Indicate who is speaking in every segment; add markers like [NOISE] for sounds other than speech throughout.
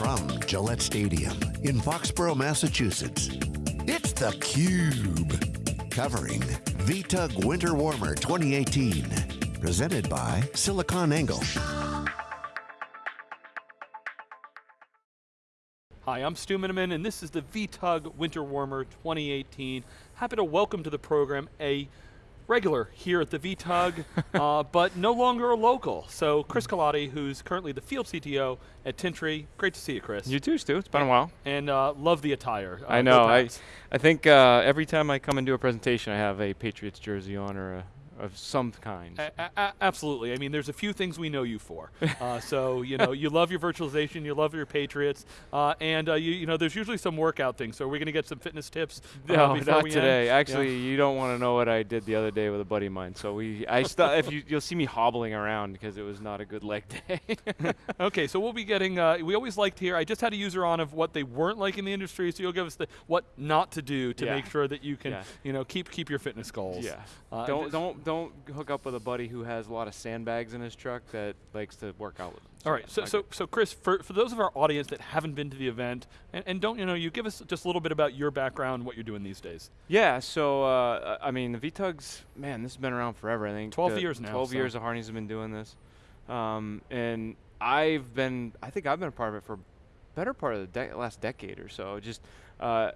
Speaker 1: from Gillette Stadium in Foxborough, Massachusetts, it's theCUBE. Covering VTUG Winter Warmer 2018. Presented by SiliconANGLE.
Speaker 2: Hi, I'm Stu Miniman, and this is the VTUG Winter Warmer 2018. Happy to welcome to the program a regular here at the VTUG, [LAUGHS] uh, but no longer a local. So Chris Colotti, who's currently the field CTO at Tintri. Great to see you, Chris.
Speaker 3: You too, Stu. It's been a while.
Speaker 2: And uh, love the attire. Uh,
Speaker 3: I know. I, I think uh, every time I come and do a presentation, I have a Patriots jersey on or a of some kind.
Speaker 2: A a absolutely. I mean, there's a few things we know you for. [LAUGHS] Uh, so you know, you love your virtualization, you love your Patriots, uh, and uh, you, you know, there's usually some workout things. So are we're going to get some fitness tips.
Speaker 3: Uh, no, not today. End. Actually, yeah. you don't want to know what I did the other day with a buddy of mine. So we, I if you, you'll see me hobbling around because it was not a good leg day. [LAUGHS]
Speaker 2: okay, so we'll be getting. Uh, we always liked here. I just had a user on of what they weren't like in the industry. So you'll give us the what not to do to yeah. make sure that you can, yeah. you know, keep keep your fitness goals.
Speaker 3: Yeah. Uh, don't don't don't hook up with a buddy who has a lot of sandbags in his truck that likes to work out with them.
Speaker 2: So All right, so, so, so Chris, for, for those of our audience that haven't been to the event, and, and don't, you know, you give us just a little bit about your background, what you're doing these days.
Speaker 3: Yeah, so, uh, I mean, the VTUGs, man, this has been around forever, I think.
Speaker 2: 12 years now.
Speaker 3: 12 so. years of Harneys have been doing this. Um, and I've been, I think I've been a part of it for better part of the de last decade or so. Just, uh,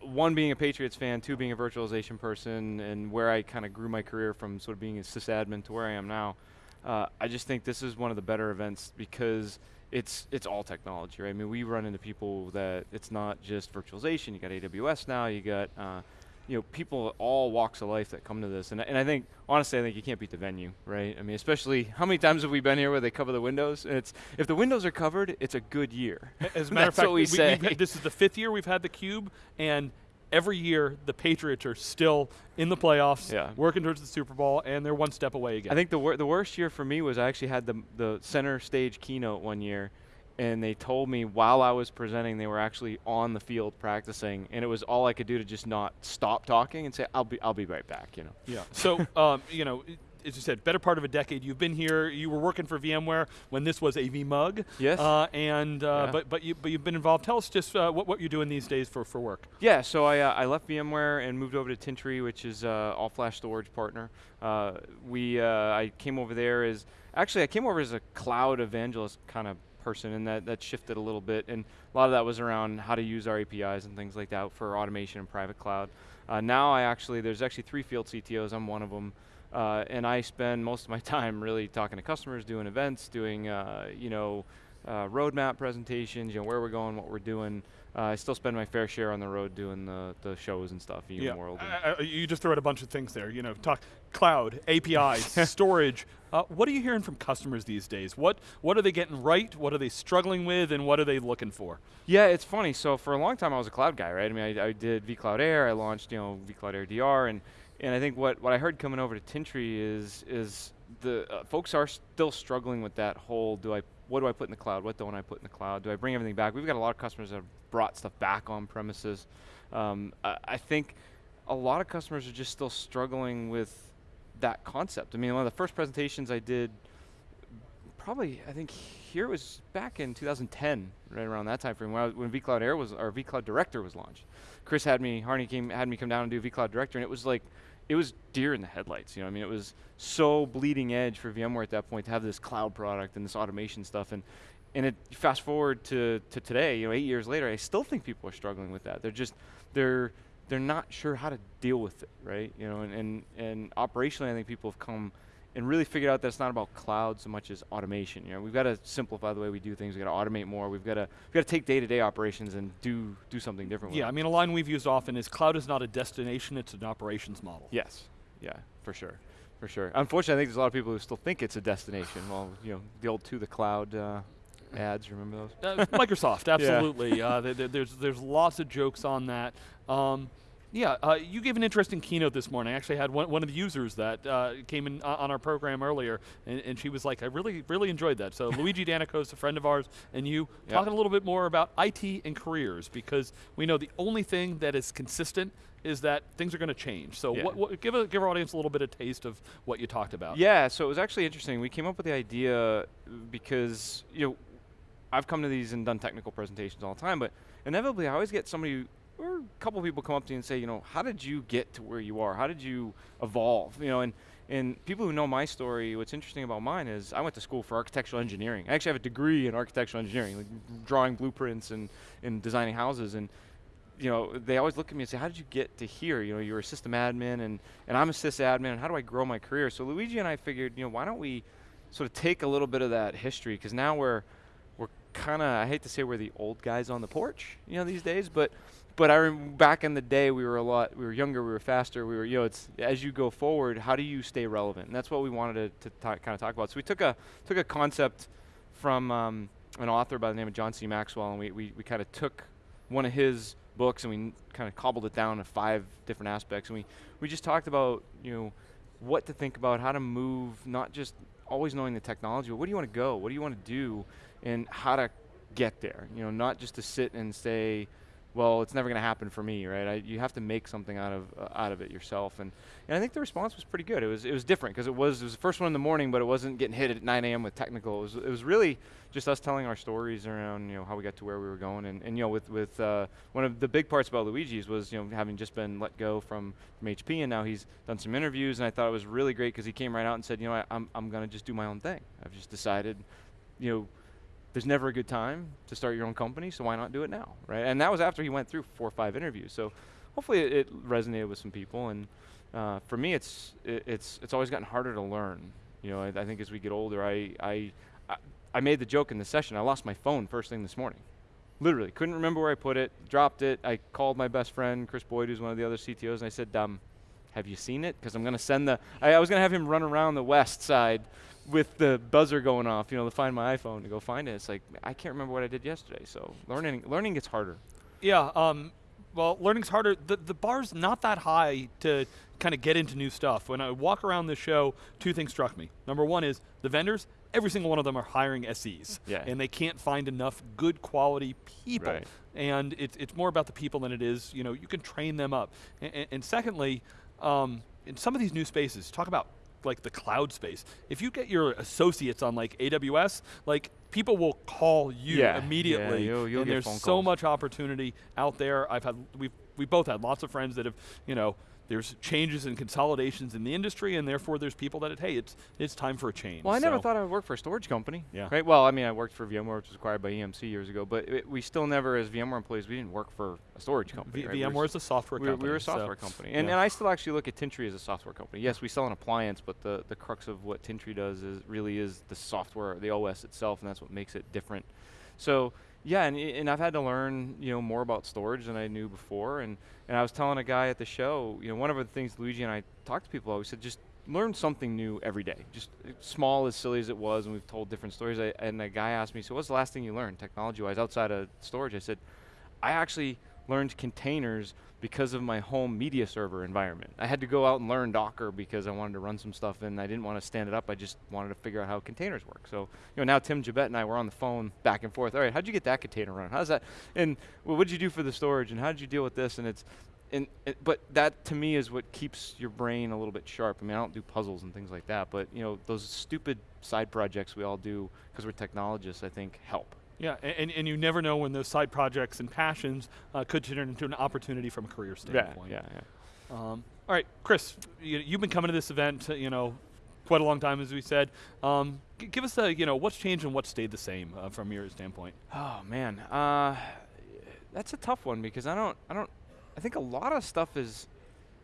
Speaker 3: one being a Patriots fan, two being a virtualization person, and where I kind of grew my career from sort of being a sysadmin to where I am now, uh, I just think this is one of the better events because it's it's all technology, right? I mean, we run into people that it's not just virtualization. You got AWS now. You got uh, you know, people all walks of life that come to this. And, and I think, honestly, I think you can't beat the venue, right? I mean, especially, how many times have we been here where they cover the windows? And it's, if the windows are covered, it's a good year.
Speaker 2: As a [LAUGHS] matter of fact, we, say. this is the fifth year we've had the Cube, and every year the Patriots are still in the playoffs, yeah. working towards the Super Bowl, and they're one step away again.
Speaker 3: I think the, wor the worst year for me was I actually had the, the center stage keynote one year, and they told me while I was presenting they were actually on the field practicing, and it was all I could do to just not stop talking and say I'll be I'll be right back. You know.
Speaker 2: Yeah. So [LAUGHS] um, you know. As you said, better part of a decade. You've been here. You were working for VMware when this was a vMUG.
Speaker 3: Yes. Uh,
Speaker 2: and uh, yeah. but but you but you've been involved. Tell us just uh, what what you're doing these days for for work.
Speaker 3: Yeah. So I uh, I left VMware and moved over to Tintri, which is uh, all flash storage partner. Uh, we I came over there as actually I came over as a cloud evangelist kind of person, and that, that shifted a little bit. And a lot of that was around how to use our APIs and things like that for automation and private cloud. Uh, now I actually, there's actually three field CTOs, I'm one of them, uh, and I spend most of my [LAUGHS] time really talking to customers, doing events, doing, uh, you know, uh, roadmap presentations, you know, where we're going, what we're doing, uh, I still spend my fair share on the road doing the, the shows and stuff,
Speaker 2: yeah.
Speaker 3: World.
Speaker 2: Uh, you just threw out a bunch of things there. You know, talk cloud, APIs, [LAUGHS] storage. Uh, what are you hearing from customers these days? What what are they getting right? What are they struggling with? And what are they looking for?
Speaker 3: Yeah, it's funny. So for a long time, I was a cloud guy, right? I mean, I, I did vCloud Air. I launched, you know, vCloud Air DR, and and I think what what I heard coming over to Tintri is is the uh, folks are still struggling with that whole do I what do I put in the cloud? What don't I put in the cloud? Do I bring everything back? We've got a lot of customers that have brought stuff back on premises. Um, I, I, think a lot of customers are just still struggling with that concept. I mean, one of the first presentations I did, probably I think here was back in 2010, right around that time frame, when, I, when vCloud Air was, or vCloud Director was launched. Chris had me, Harney came, had me come down and do vCloud Director, and it was like, it was deer in the headlights. You know, I mean, it was so bleeding edge for VMware at that point to have this cloud product and this automation stuff. And and it fast forward to, to today, you know, eight years later, I still think people are struggling with that. They're just they're they're not sure how to deal with it, right? You know, and and, and operationally, I think people have come and really figured out that it's not about cloud so much as automation. You know, we've got to simplify the way we do things. We've got to automate more. We've got to we've got to take day-to-day -day operations and do do something different.
Speaker 2: Yeah, I mean, a line we've used often is cloud is not a destination; it's an operations model.
Speaker 3: Yes, yeah, for sure, for sure. Unfortunately, I think there's a lot of people who still think it's a destination. well, you know, the old to the cloud. Uh, ads, remember those?
Speaker 2: Uh, Microsoft, [LAUGHS] absolutely. yeah. uh, there's there's lots of jokes on that. Um, yeah, uh, you gave an interesting keynote this morning. I actually had one, one of the users that uh, came in uh, on our program earlier, and, and, she was like, I really, really enjoyed that. So [LAUGHS] Luigi Danakos, a friend of ours, and you, yep. talking a little bit more about IT and careers, because we know the only thing that is consistent is that things are going to change. So yeah. what, what, give, a, give our audience a little bit of taste of what you talked about.
Speaker 3: Yeah, so it was actually interesting. We came up with the idea because, you know, I've come to these and done technical presentations all the time, but inevitably I always get somebody or a couple people come up to you and say, you know, how did you get to where you are? How did you evolve? You know, and and people who know my story, what's interesting about mine is I went to school for architectural engineering. I actually have a degree in architectural engineering, like drawing blueprints and, and designing houses. And you know, they always look at me and say, how did you get to here? You know, you're a system admin and, and I'm a sysadmin, and how do I grow my career? So Luigi and I figured, you know, why don't we sort of take a little bit of that history, because now we're, we're kind of, I hate to say we're the old guys on the porch, you know, these days, but but I remember back in the day we were a lot we were younger we were faster we were you know it's as you go forward how do you stay relevant? And that's what we wanted to, to kind of talk about. So we took a took a concept from um, an author by the name of John C. Maxwell and we, we, we kind of took one of his books and we kind of cobbled it down to five different aspects. And we we just talked about you know what to think about how to move not just always knowing the technology but where do you want to go? What do you want to do? And how to get there? You know not just to sit and say well, it's never going to happen for me, right? I, you have to make something out of uh, out of it yourself, and and I think the response was pretty good. It was it was different because it was it was the first one in the morning, but it wasn't getting hit at 9 a.m. with technical. It was it was really just us telling our stories around you know how we got to where we were going, and, and you know with with uh, one of the big parts about Luigi's was you know having just been let go from from HP, and now he's done some interviews, and I thought it was really great because he came right out and said, you know, I, I'm I'm going to just do my own thing. I've just decided, you know there's never a good time to start your own company, so why not do it now, right? And that was after he went through four or five interviews. So hopefully it, it resonated with some people. And uh, for me, it's it, it's it's always gotten harder to learn. You know, I, I think as we get older, I, I I made the joke in the session. I lost my phone first thing this morning. Literally, couldn't remember where I put it. Dropped it. I called my best friend Chris Boyd, who's one of the other CTOs, and I said, um, "Have you seen it? Because I'm going to send the. I, I was going to have him run around the west side with the buzzer going off, you know, to find my iPhone to go find it. It's like I can't remember what I did yesterday. So learning learning gets harder.
Speaker 2: Yeah. Um, well, learning's harder. The the bar's not that high to kind of get into new stuff. When I walk around the show, two things struck me. Number one is the vendors. Every single one of them are hiring SEs,
Speaker 3: yeah.
Speaker 2: and they can't find enough good quality people.
Speaker 3: Right.
Speaker 2: And it's it's more about the people than it is. You know, you can train them up. And, and secondly, um, in some of these new spaces, talk about like the cloud space. If you get your associates on like AWS, like people will call you
Speaker 3: yeah,
Speaker 2: immediately.
Speaker 3: Yeah, you'll, you'll
Speaker 2: and there's so much opportunity out there. I've had we've we both had lots of friends that have you know there's changes and consolidations in the industry, and therefore there's people that, hey, it's it's time for a change.
Speaker 3: Well, I
Speaker 2: so
Speaker 3: never thought I would work for a storage company.
Speaker 2: Yeah.
Speaker 3: Right. Well, I mean, I worked for VMware, which was acquired by EMC years ago, but it, we still never, as VMware employees, we didn't work for a storage company.
Speaker 2: V-
Speaker 3: right?
Speaker 2: VMware is a software
Speaker 3: we,
Speaker 2: company.
Speaker 3: we were a software
Speaker 2: so
Speaker 3: company, and,
Speaker 2: yeah.
Speaker 3: and I still actually look at Tintri as a software company. Yes, we sell an appliance, but the the crux of what Tintri does is really is the software, the OS itself, and that's what makes it different. So yeah, and, and I've had to learn, you know, more about storage than I knew before. And, and I was telling a guy at the show, you know, one of the things Luigi and I talked to people about, we said just learn something new every day. Just uh, small, as silly as it was, and we've told different stories. I, and a guy asked me, so what's the last thing you learned technology-wise outside of storage? I said, I actually learned containers because of my home media server environment. I had to go out and learn Docker because I wanted to run some stuff and I didn't want to stand it up. I just wanted to figure out how containers work. So, you know, now Tim Jabet and I were on the phone back and forth. All right, how'd you get that container running? How's that? And well, what'd you do for the storage? And how did you deal with this? And it's, and it, but that to me is what keeps your brain a little bit sharp. I mean, I don't do puzzles and things like that, but you know, those stupid side projects we all do because we're technologists, I think, help.
Speaker 2: Yeah, and, and you never know when those side projects and passions uh, could turn into an opportunity from a career standpoint.
Speaker 3: Yeah, yeah,
Speaker 2: yeah. Um, all right, Chris, you, have been coming to this event, you know, quite a long time, as we said. Um, give us a, you know, what's changed and what stayed the same uh, from your standpoint.
Speaker 3: Oh man, uh, that's a tough one because I don't, I don't, I think a lot of stuff is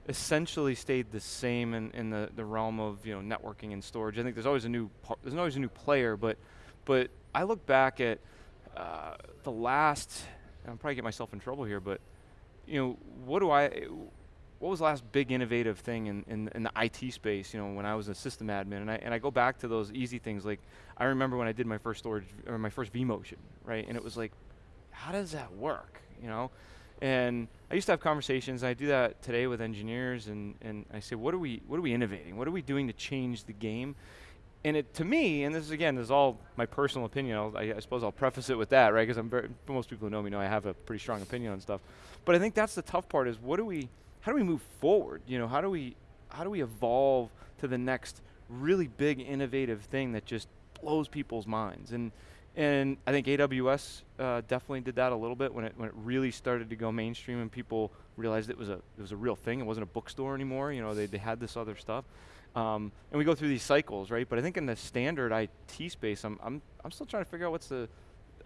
Speaker 3: essentially stayed the same in, in the, the realm of you know networking and storage. I think there's always a new, there's always a new player, but, but I look back at uh, the last, I'll probably get myself in trouble here, but you know, what do I, what was the last big innovative thing in, in, in, the IT space, you know, when I was a system admin? And I, and I go back to those easy things. Like, I remember when I did my first storage, or my first vMotion, right? And it was like, how does that work, you know? And I used to have conversations, I do that today with engineers, and, and I say, what are, we, what are we innovating? What are we doing to change the game? And it to me, and this is again, this is all my personal opinion. I, I suppose I'll preface it with that, right? Because I'm very, most people who know me know I have a pretty strong opinion on stuff. But I think that's the tough part: is what do we, how do we move forward? You know, how do we, how do we evolve to the next really big innovative thing that just blows people's minds? And And I think AWS uh, definitely did that a little bit when it when it really started to go mainstream and people realized it was a it was a real thing. It wasn't a bookstore anymore. You know, they they had this other stuff. Um, and we go through these cycles, right? But I think in the standard IT space, I'm I'm I'm still trying to figure out what's the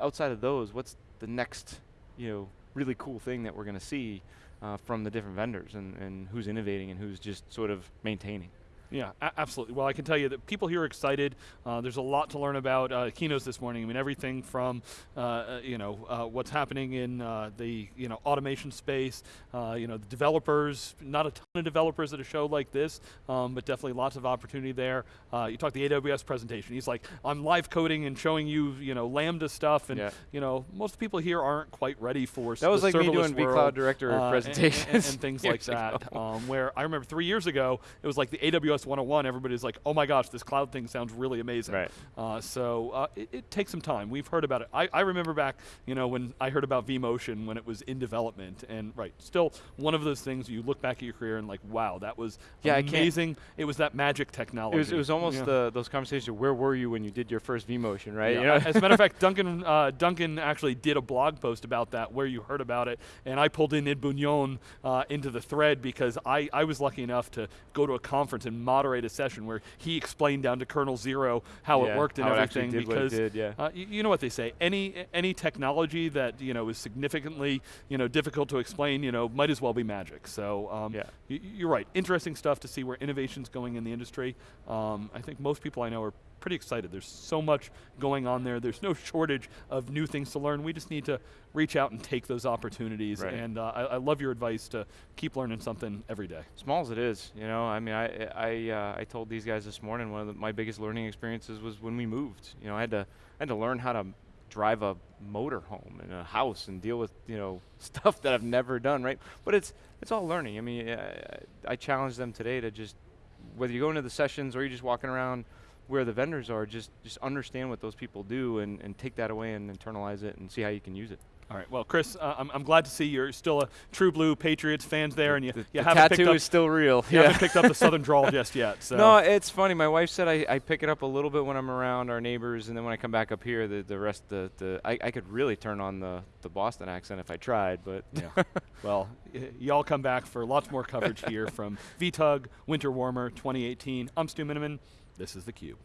Speaker 3: outside of those, what's the next, you know, really cool thing that we're going to see uh, from the different vendors and, and who's innovating and who's just sort of maintaining.
Speaker 2: Yeah, absolutely. Well, I can tell you that people here are excited. Uh, there's a lot to learn about uh, keynotes this morning. I mean, everything from uh, uh you know uh, what's happening in uh, the you know automation space. you know, the developers. Not a ton of developers at a show like this, um, but definitely lots of opportunity there. you talk the AWS presentation. He's like, I'm live coding and showing you you know Lambda stuff, and
Speaker 3: yeah.
Speaker 2: you know most people here aren't quite ready for
Speaker 3: that was like me doing vCloud Director presentations
Speaker 2: and, and, and, things [LAUGHS] like that. Um, where I remember three years ago, it was like the AWS 101, everybody's like, oh my gosh, this cloud thing sounds really amazing.
Speaker 3: Right.
Speaker 2: Uh, so uh, it, it, takes some time. We've heard about it. I, I, remember back, you know, when I heard about vMotion when it was in development, and right, still one of those things you look back at your career and like, wow, that was
Speaker 3: yeah,
Speaker 2: amazing. It was that magic technology.
Speaker 3: It was, it was almost yeah. the, those conversations. Where were you when you did your first vMotion, right?
Speaker 2: Yeah.
Speaker 3: You know?
Speaker 2: As a matter of [LAUGHS] fact, Duncan uh, Duncan actually did a blog post about that where you heard about it, and I pulled in Ed Bugnion uh, into the thread because I, I was lucky enough to go to a conference and moderate a session where he explained down to kernel zero how
Speaker 3: yeah,
Speaker 2: it worked and everything. because
Speaker 3: did, yeah. uh,
Speaker 2: you, you, know what they say, any any technology that you know is significantly you know difficult to explain, you know, might as well be magic. So um,
Speaker 3: yeah.
Speaker 2: you're right. Interesting stuff to see where innovation's going in the industry. Um, I think most people I know are pretty excited. There's so much going on there. There's no shortage of new things to learn. We just need to reach out and take those opportunities.
Speaker 3: Right.
Speaker 2: And uh, I, I, love your advice to keep learning something every day.
Speaker 3: Small as it is, you know. I mean, I I, uh, I told these guys this morning one of the, my biggest learning experiences was when we moved. You know, I had to I had to learn how to drive a motor home in a house and deal with you know [LAUGHS] stuff that I've never done. Right, but it's it's all learning. I mean, I, I challenge them today to just whether you go into the sessions or you're just walking around where the vendors are, just just understand what those people do and, and take that away and internalize it and see how you can use it.
Speaker 2: All right. Well, Chris, uh, I'm, I'm glad to see you're still a true blue Patriots fans there, and you,
Speaker 3: the,
Speaker 2: you
Speaker 3: the
Speaker 2: haven't
Speaker 3: tattoo
Speaker 2: picked up,
Speaker 3: is still real.
Speaker 2: You
Speaker 3: yeah.
Speaker 2: haven't picked up the Southern [LAUGHS] drawl just yet. So.
Speaker 3: No, it's funny. My wife said I, I pick it up a little bit when I'm around our neighbors, and then when I come back up here, the, the rest the, the I, I could really turn on the, the Boston accent if I tried, but
Speaker 2: yeah. [LAUGHS] well, y'all come back for lots more coverage here from VTUG Winter Warmer 2018. I'm Stu Miniman. This is the Cube.